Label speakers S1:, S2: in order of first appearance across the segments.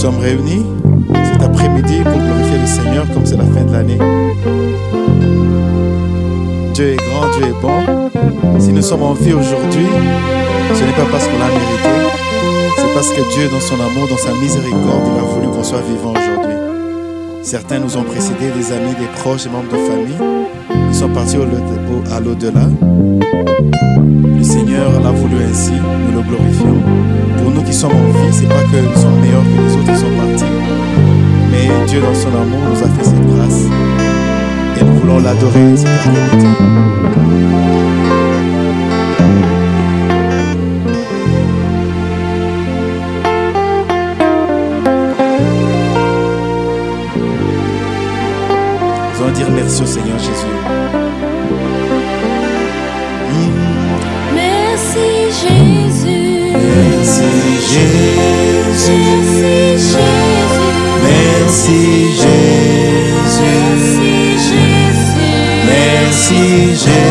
S1: sommes réunis cet après-midi pour glorifier le Seigneur comme c'est la fin de l'année. Dieu est grand, Dieu est bon. Si nous sommes en vie aujourd'hui, ce n'est pas parce qu'on l'a mérité, c'est parce que Dieu, dans son amour, dans sa miséricorde, il a voulu qu'on soit vivant aujourd'hui. Certains nous ont précédés, des amis, des proches, des membres de famille. Ils sont partis au- au- à l'au-delà. Le Seigneur l'a voulu ainsi, nous le glorifions. Nous qui sommes en vie, c'est pas que nous sommes meilleurs que les autres qui sont partis, mais Dieu dans son amour nous a fait cette grâce et nous voulons l'adorer. Nous allons dire merci au Seigneur Jésus.
S2: Jésus.
S1: Merci Jésus.
S2: Merci Jésus.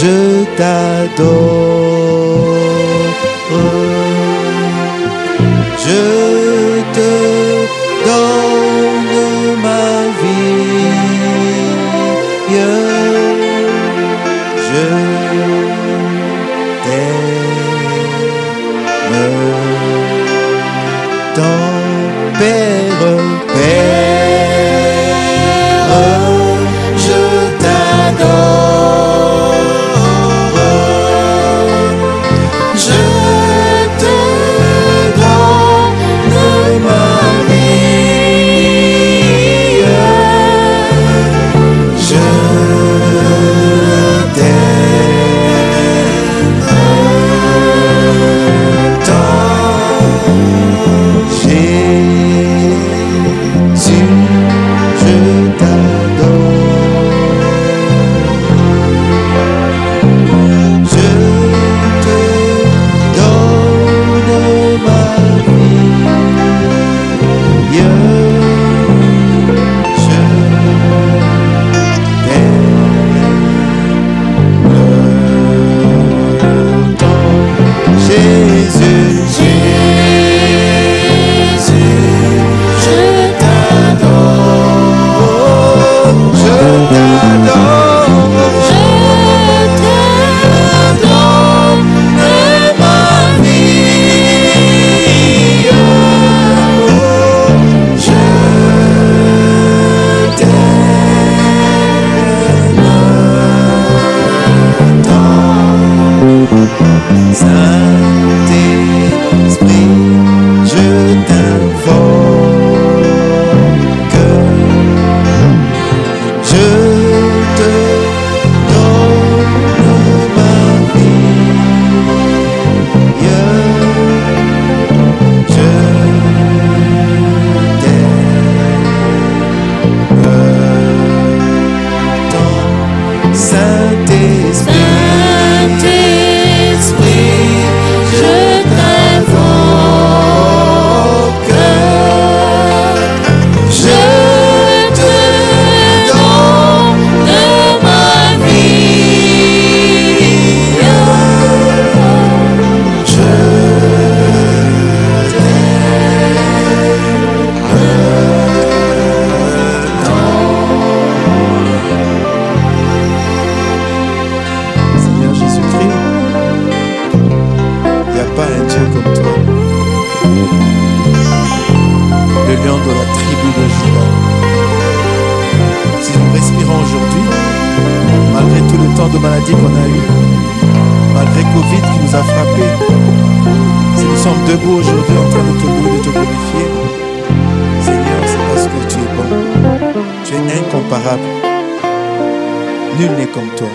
S1: je t'adore. Je Covid qui nous a frappés, si nous sommes debout aujourd'hui en train de te louer, de te glorifier, Seigneur, c'est parce que tu es bon. Tu es incomparable. Nul n'est comme toi.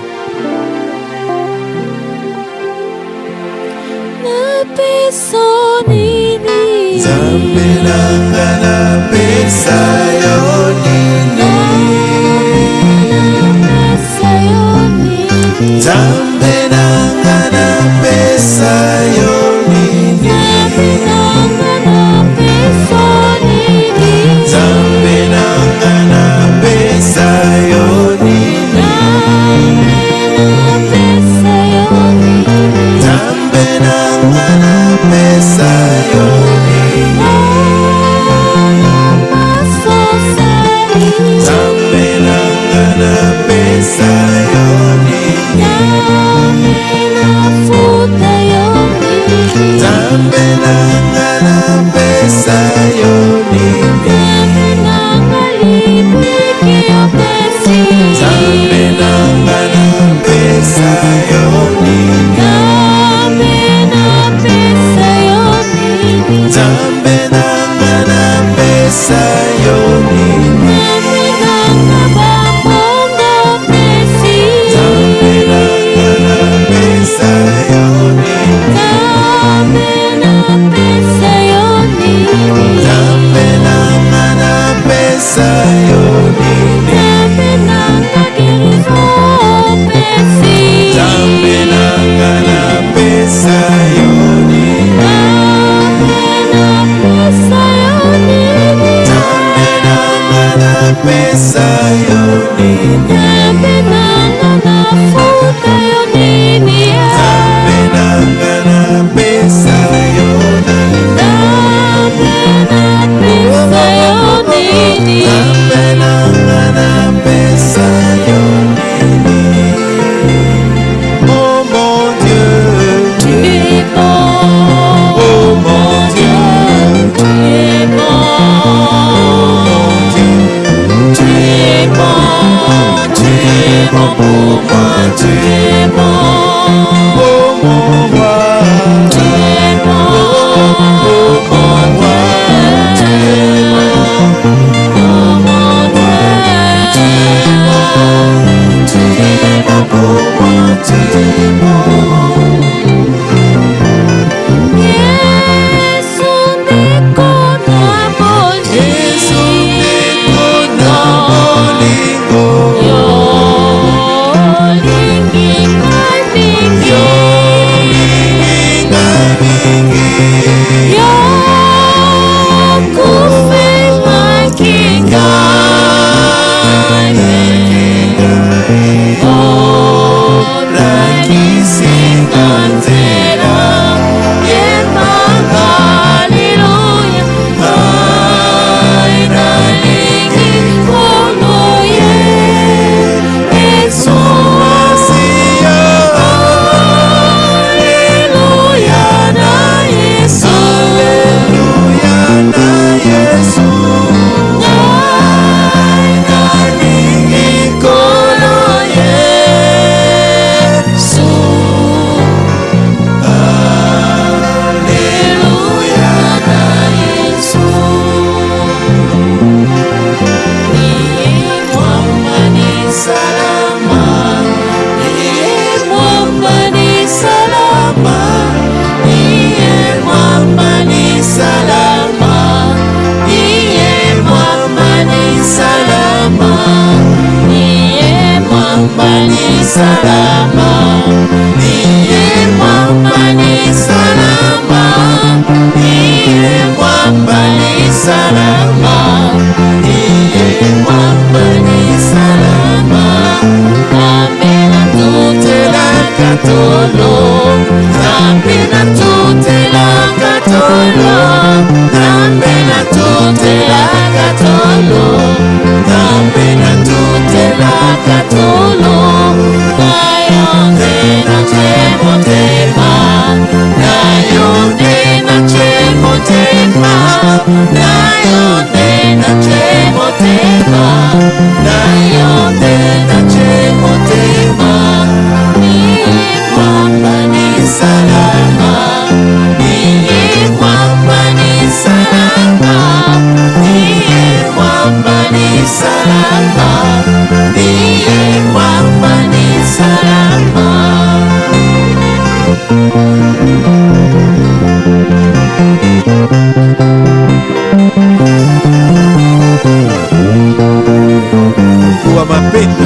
S1: nzambe nanga napesa yo. someday me